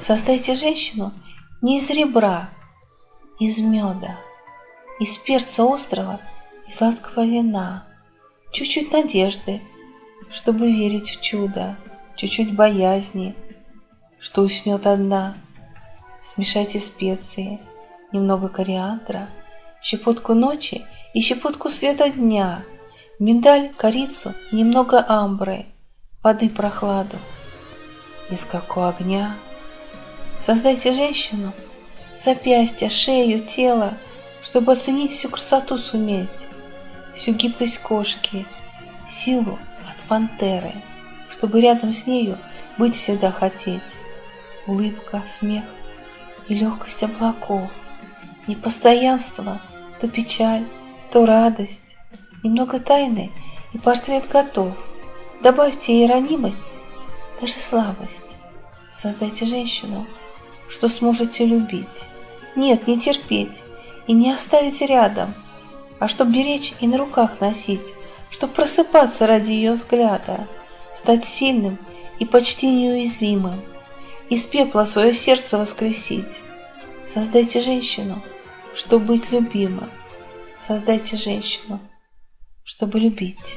Создайте женщину не из ребра, из меда, из перца острого и сладкого вина, чуть-чуть надежды, чтобы верить в чудо, чуть-чуть боязни, что уснет одна. Смешайте специи, немного кориандра, щепотку ночи и щепотку света дня, миндаль, корицу, немного амбры, воды прохладу. Из какого огня Создайте женщину, запястья, шею, тело, чтобы оценить всю красоту суметь, всю гибкость кошки, силу от пантеры, чтобы рядом с нею быть всегда хотеть. Улыбка, смех и легкость облаков, непостоянство, то печаль, то радость, немного тайны и портрет готов. Добавьте ей ранимость, даже слабость. Создайте женщину, что сможете любить. Нет, не терпеть и не оставить рядом, а чтоб беречь и на руках носить, чтоб просыпаться ради ее взгляда, стать сильным и почти неуязвимым, из пепла свое сердце воскресить. Создайте женщину, чтобы быть любимым. Создайте женщину, чтобы любить.